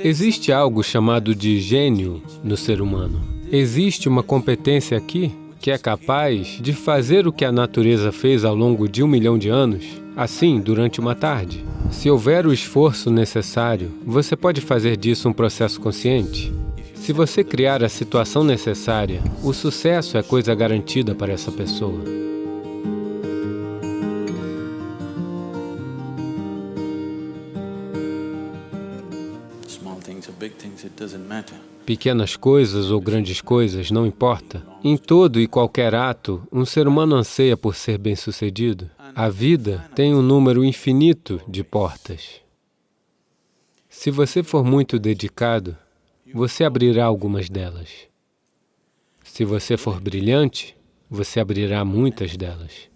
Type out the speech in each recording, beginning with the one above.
Existe algo chamado de gênio no ser humano. Existe uma competência aqui que é capaz de fazer o que a natureza fez ao longo de um milhão de anos, assim, durante uma tarde. Se houver o esforço necessário, você pode fazer disso um processo consciente. Se você criar a situação necessária, o sucesso é coisa garantida para essa pessoa. Pequenas coisas ou grandes coisas, não importa. Em todo e qualquer ato, um ser humano anseia por ser bem-sucedido. A vida tem um número infinito de portas. Se você for muito dedicado, você abrirá algumas delas. Se você for brilhante, você abrirá muitas delas.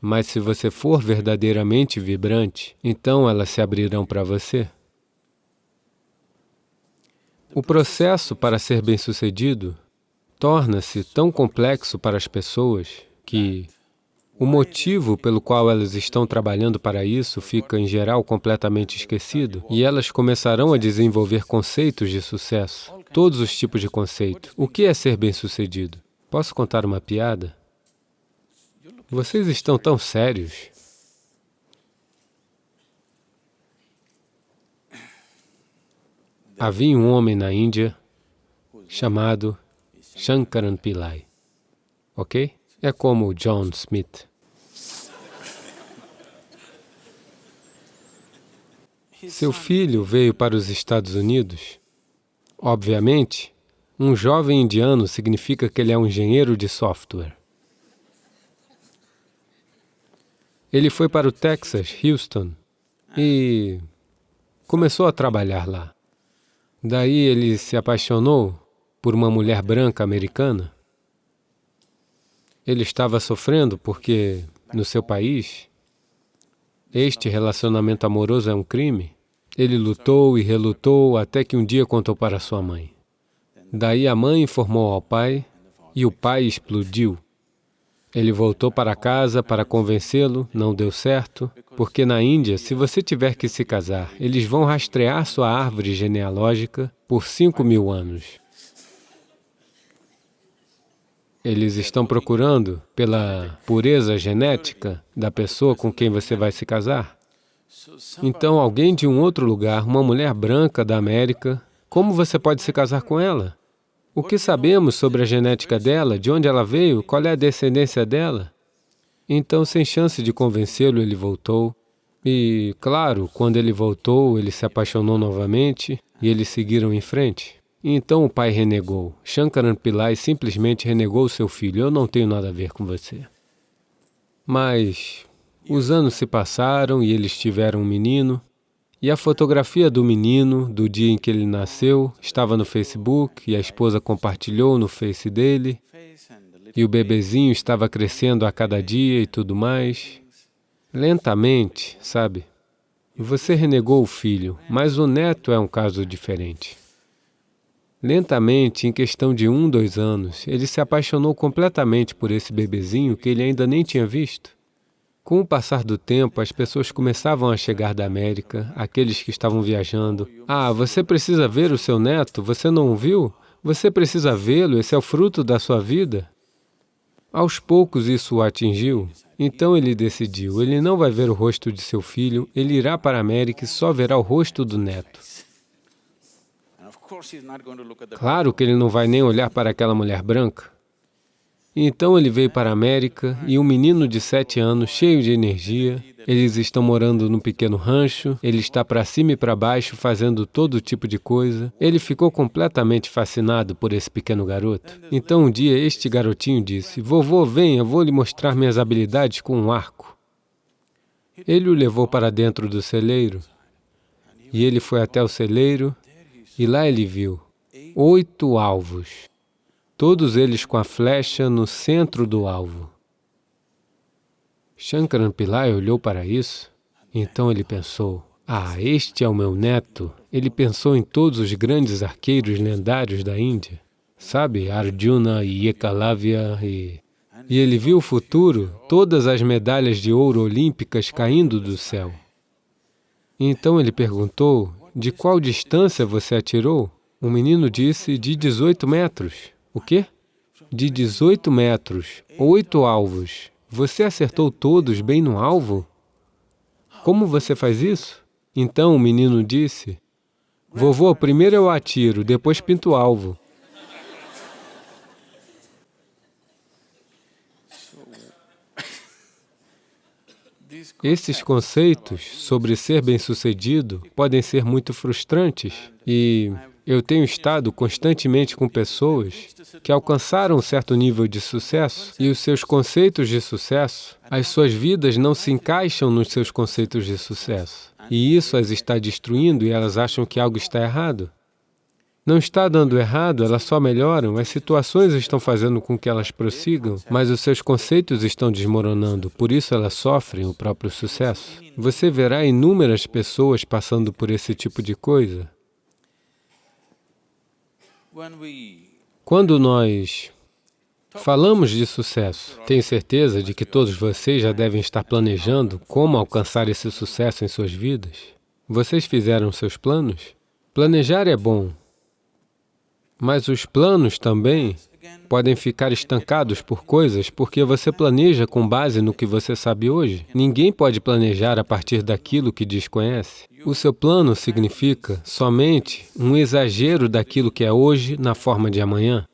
Mas se você for verdadeiramente vibrante, então elas se abrirão para você. O processo para ser bem-sucedido torna-se tão complexo para as pessoas que o motivo pelo qual elas estão trabalhando para isso fica, em geral, completamente esquecido e elas começarão a desenvolver conceitos de sucesso, todos os tipos de conceito. O que é ser bem-sucedido? Posso contar uma piada? Vocês estão tão sérios. Havia um homem na Índia chamado Shankaran Pillai, ok? É como John Smith. Seu filho veio para os Estados Unidos. Obviamente, um jovem indiano significa que ele é um engenheiro de software. Ele foi para o Texas, Houston, e começou a trabalhar lá. Daí ele se apaixonou por uma mulher branca americana. Ele estava sofrendo porque, no seu país, este relacionamento amoroso é um crime. Ele lutou e relutou até que um dia contou para sua mãe. Daí a mãe informou ao pai e o pai explodiu. Ele voltou para casa para convencê-lo, não deu certo, porque na Índia, se você tiver que se casar, eles vão rastrear sua árvore genealógica por cinco mil anos. Eles estão procurando pela pureza genética da pessoa com quem você vai se casar. Então, alguém de um outro lugar, uma mulher branca da América, como você pode se casar com ela? O que sabemos sobre a genética dela, de onde ela veio, qual é a descendência dela? Então, sem chance de convencê-lo, ele voltou. E, claro, quando ele voltou, ele se apaixonou novamente e eles seguiram em frente. Então o pai renegou. Shankaran Pillai simplesmente renegou seu filho. Eu não tenho nada a ver com você. Mas os anos se passaram e eles tiveram um menino. E a fotografia do menino, do dia em que ele nasceu, estava no Facebook e a esposa compartilhou no Face dele. E o bebezinho estava crescendo a cada dia e tudo mais. Lentamente, sabe? Você renegou o filho, mas o neto é um caso diferente. Lentamente, em questão de um, dois anos, ele se apaixonou completamente por esse bebezinho que ele ainda nem tinha visto. Com o passar do tempo, as pessoas começavam a chegar da América, aqueles que estavam viajando. Ah, você precisa ver o seu neto, você não o viu? Você precisa vê-lo, esse é o fruto da sua vida. Aos poucos isso o atingiu, então ele decidiu, ele não vai ver o rosto de seu filho, ele irá para a América e só verá o rosto do neto. Claro que ele não vai nem olhar para aquela mulher branca. Então ele veio para a América e um menino de sete anos, cheio de energia, eles estão morando num pequeno rancho, ele está para cima e para baixo fazendo todo tipo de coisa. Ele ficou completamente fascinado por esse pequeno garoto. Então um dia este garotinho disse, vovô, venha, vou lhe mostrar minhas habilidades com um arco. Ele o levou para dentro do celeiro e ele foi até o celeiro e lá ele viu oito alvos todos eles com a flecha no centro do alvo. Shankaran Pillai olhou para isso, então ele pensou, ah, este é o meu neto. Ele pensou em todos os grandes arqueiros lendários da Índia, sabe, Arjuna e Ekalavya e... E ele viu o futuro, todas as medalhas de ouro olímpicas caindo do céu. Então ele perguntou, de qual distância você atirou? O menino disse, de 18 metros. O quê? De 18 metros, oito alvos. Você acertou todos bem no alvo? Como você faz isso? Então o menino disse, Vovô, primeiro eu atiro, depois pinto o alvo. Esses conceitos sobre ser bem-sucedido podem ser muito frustrantes e eu tenho estado constantemente com pessoas que alcançaram um certo nível de sucesso e os seus conceitos de sucesso, as suas vidas não se encaixam nos seus conceitos de sucesso. E isso as está destruindo e elas acham que algo está errado. Não está dando errado, elas só melhoram, as situações estão fazendo com que elas prossigam, mas os seus conceitos estão desmoronando, por isso elas sofrem o próprio sucesso. Você verá inúmeras pessoas passando por esse tipo de coisa. Quando nós falamos de sucesso, tenho certeza de que todos vocês já devem estar planejando como alcançar esse sucesso em suas vidas. Vocês fizeram seus planos? Planejar é bom, mas os planos também podem ficar estancados por coisas porque você planeja com base no que você sabe hoje. Ninguém pode planejar a partir daquilo que desconhece. O seu plano significa somente um exagero daquilo que é hoje na forma de amanhã.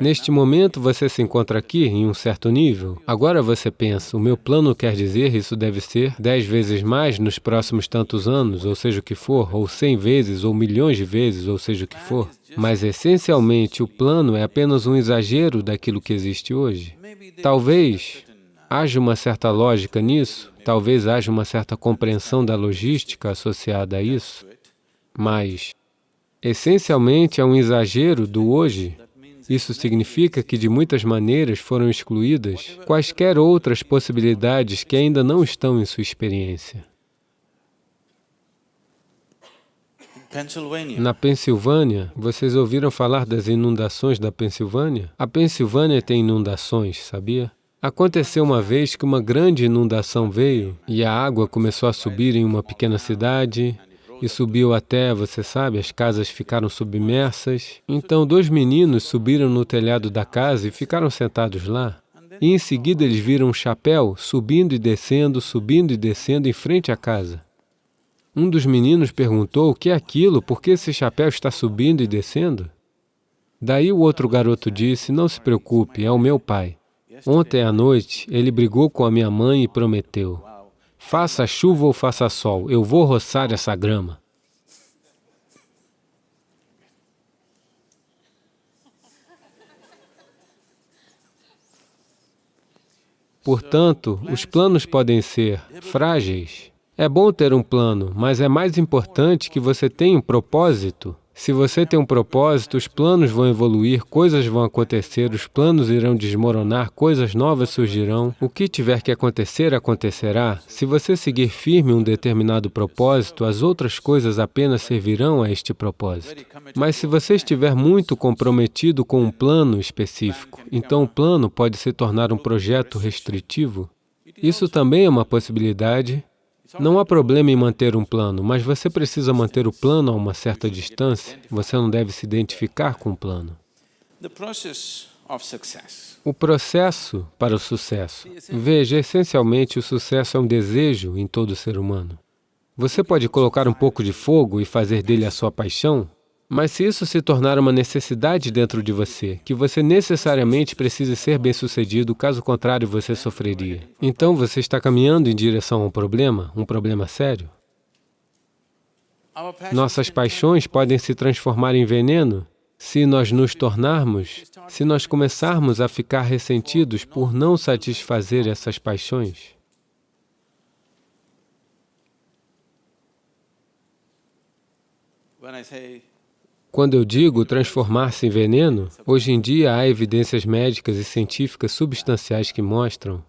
Neste momento, você se encontra aqui em um certo nível. Agora você pensa, o meu plano quer dizer isso deve ser dez vezes mais nos próximos tantos anos, ou seja o que for, ou cem vezes, ou milhões de vezes, ou seja o que for. Mas, essencialmente, o plano é apenas um exagero daquilo que existe hoje. Talvez haja uma certa lógica nisso, talvez haja uma certa compreensão da logística associada a isso, mas, essencialmente, é um exagero do hoje isso significa que, de muitas maneiras, foram excluídas quaisquer outras possibilidades que ainda não estão em sua experiência. Na Pensilvânia, vocês ouviram falar das inundações da Pensilvânia? A Pensilvânia tem inundações, sabia? Aconteceu uma vez que uma grande inundação veio e a água começou a subir em uma pequena cidade e subiu até, você sabe, as casas ficaram submersas. Então, dois meninos subiram no telhado da casa e ficaram sentados lá. E em seguida eles viram um chapéu subindo e descendo, subindo e descendo em frente à casa. Um dos meninos perguntou, o que é aquilo? Por que esse chapéu está subindo e descendo? Daí o outro garoto disse, não se preocupe, é o meu pai. Ontem à noite, ele brigou com a minha mãe e prometeu, Faça chuva ou faça sol, eu vou roçar essa grama. Portanto, os planos podem ser frágeis. É bom ter um plano, mas é mais importante que você tenha um propósito se você tem um propósito, os planos vão evoluir, coisas vão acontecer, os planos irão desmoronar, coisas novas surgirão. O que tiver que acontecer, acontecerá. Se você seguir firme um determinado propósito, as outras coisas apenas servirão a este propósito. Mas se você estiver muito comprometido com um plano específico, então o plano pode se tornar um projeto restritivo. Isso também é uma possibilidade, não há problema em manter um plano, mas você precisa manter o plano a uma certa distância. Você não deve se identificar com o plano. O processo para o sucesso. Veja, essencialmente, o sucesso é um desejo em todo ser humano. Você pode colocar um pouco de fogo e fazer dele a sua paixão, mas se isso se tornar uma necessidade dentro de você, que você necessariamente precise ser bem-sucedido, caso contrário você sofreria. Então você está caminhando em direção a um problema, um problema sério. Nossas paixões podem se transformar em veneno se nós nos tornarmos, se nós começarmos a ficar ressentidos por não satisfazer essas paixões. When I say quando eu digo transformar-se em veneno, hoje em dia há evidências médicas e científicas substanciais que mostram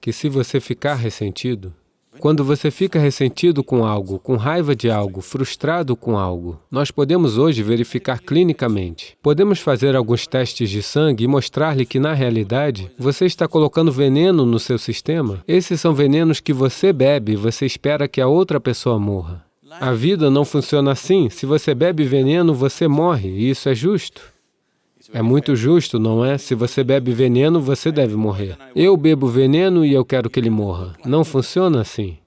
que se você ficar ressentido, quando você fica ressentido com algo, com raiva de algo, frustrado com algo, nós podemos hoje verificar clinicamente. Podemos fazer alguns testes de sangue e mostrar-lhe que, na realidade, você está colocando veneno no seu sistema. Esses são venenos que você bebe e você espera que a outra pessoa morra. A vida não funciona assim. Se você bebe veneno, você morre, e isso é justo. É muito justo, não é? Se você bebe veneno, você deve morrer. Eu bebo veneno e eu quero que ele morra. Não funciona assim.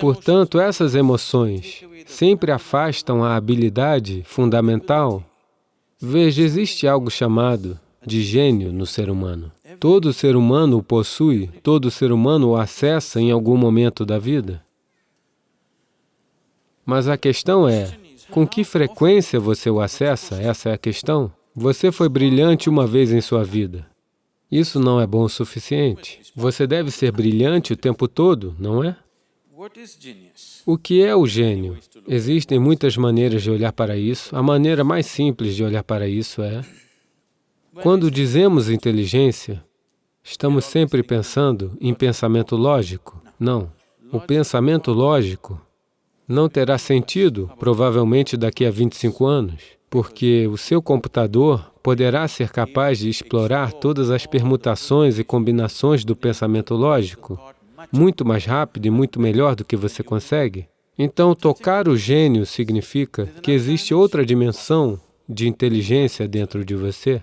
Portanto, essas emoções sempre afastam a habilidade fundamental. Veja, existe algo chamado de gênio no ser humano. Todo ser humano o possui, todo ser humano o acessa em algum momento da vida. Mas a questão é, com que frequência você o acessa? Essa é a questão. Você foi brilhante uma vez em sua vida. Isso não é bom o suficiente. Você deve ser brilhante o tempo todo, não é? O que é o gênio? Existem muitas maneiras de olhar para isso. A maneira mais simples de olhar para isso é... Quando dizemos inteligência, estamos sempre pensando em pensamento lógico? Não. O pensamento lógico não terá sentido, provavelmente daqui a 25 anos, porque o seu computador poderá ser capaz de explorar todas as permutações e combinações do pensamento lógico muito mais rápido e muito melhor do que você consegue. Então, tocar o gênio significa que existe outra dimensão de inteligência dentro de você.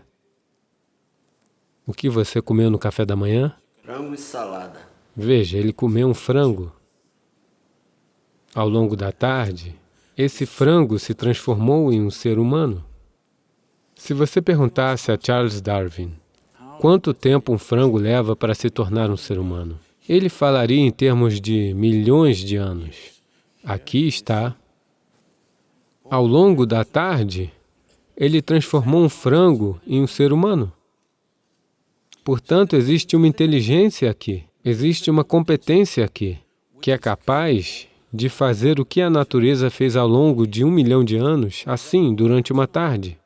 O que você comeu no café da manhã? Frango e salada. Veja, ele comeu um frango. Ao longo da tarde, esse frango se transformou em um ser humano. Se você perguntasse a Charles Darwin quanto tempo um frango leva para se tornar um ser humano, ele falaria em termos de milhões de anos. Aqui está. Ao longo da tarde, ele transformou um frango em um ser humano. Portanto, existe uma inteligência aqui, existe uma competência aqui, que é capaz de fazer o que a natureza fez ao longo de um milhão de anos, assim, durante uma tarde.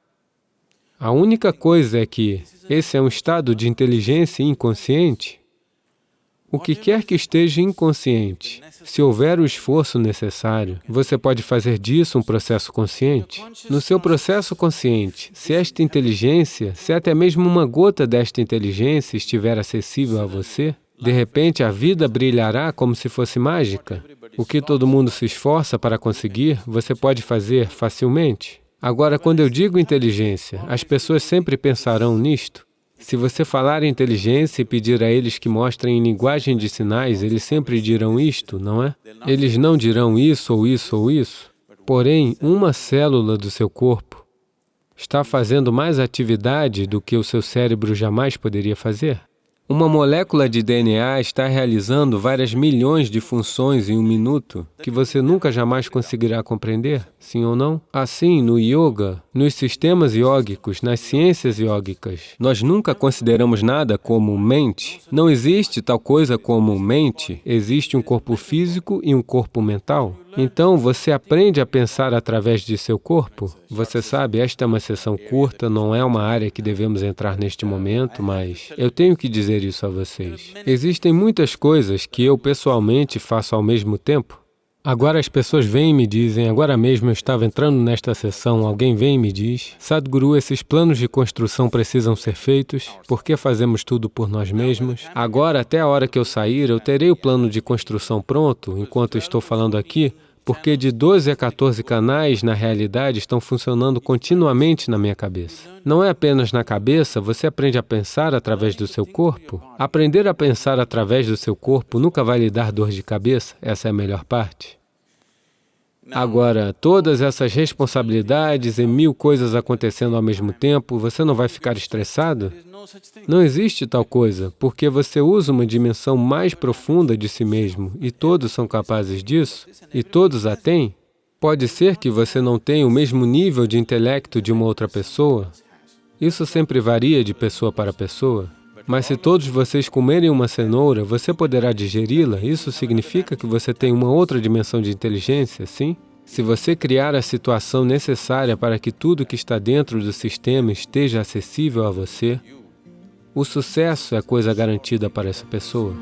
A única coisa é que esse é um estado de inteligência inconsciente. O que quer que esteja inconsciente, se houver o esforço necessário, você pode fazer disso um processo consciente. No seu processo consciente, se esta inteligência, se até mesmo uma gota desta inteligência estiver acessível a você, de repente a vida brilhará como se fosse mágica. O que todo mundo se esforça para conseguir, você pode fazer facilmente. Agora, quando eu digo inteligência, as pessoas sempre pensarão nisto. Se você falar inteligência e pedir a eles que mostrem em linguagem de sinais, eles sempre dirão isto, não é? Eles não dirão isso ou isso ou isso. Porém, uma célula do seu corpo está fazendo mais atividade do que o seu cérebro jamais poderia fazer. Uma molécula de DNA está realizando várias milhões de funções em um minuto que você nunca jamais conseguirá compreender, sim ou não? Assim, no yoga, nos sistemas iógicos, nas ciências iógicas, nós nunca consideramos nada como mente. Não existe tal coisa como mente, existe um corpo físico e um corpo mental. Então, você aprende a pensar através de seu corpo. Você sabe, esta é uma sessão curta, não é uma área que devemos entrar neste momento, mas eu tenho que dizer isso a vocês. Existem muitas coisas que eu pessoalmente faço ao mesmo tempo. Agora as pessoas vêm e me dizem, agora mesmo eu estava entrando nesta sessão, alguém vem e me diz, Sadhguru, esses planos de construção precisam ser feitos, por que fazemos tudo por nós mesmos? Agora, até a hora que eu sair, eu terei o plano de construção pronto, enquanto estou falando aqui, porque de 12 a 14 canais, na realidade, estão funcionando continuamente na minha cabeça. Não é apenas na cabeça, você aprende a pensar através do seu corpo. Aprender a pensar através do seu corpo nunca vai lhe dar dor de cabeça, essa é a melhor parte. Agora, todas essas responsabilidades e mil coisas acontecendo ao mesmo tempo, você não vai ficar estressado? Não existe tal coisa, porque você usa uma dimensão mais profunda de si mesmo, e todos são capazes disso, e todos a têm. Pode ser que você não tenha o mesmo nível de intelecto de uma outra pessoa. Isso sempre varia de pessoa para pessoa. Mas se todos vocês comerem uma cenoura, você poderá digeri-la? Isso significa que você tem uma outra dimensão de inteligência, sim? Se você criar a situação necessária para que tudo que está dentro do sistema esteja acessível a você, o sucesso é coisa garantida para essa pessoa.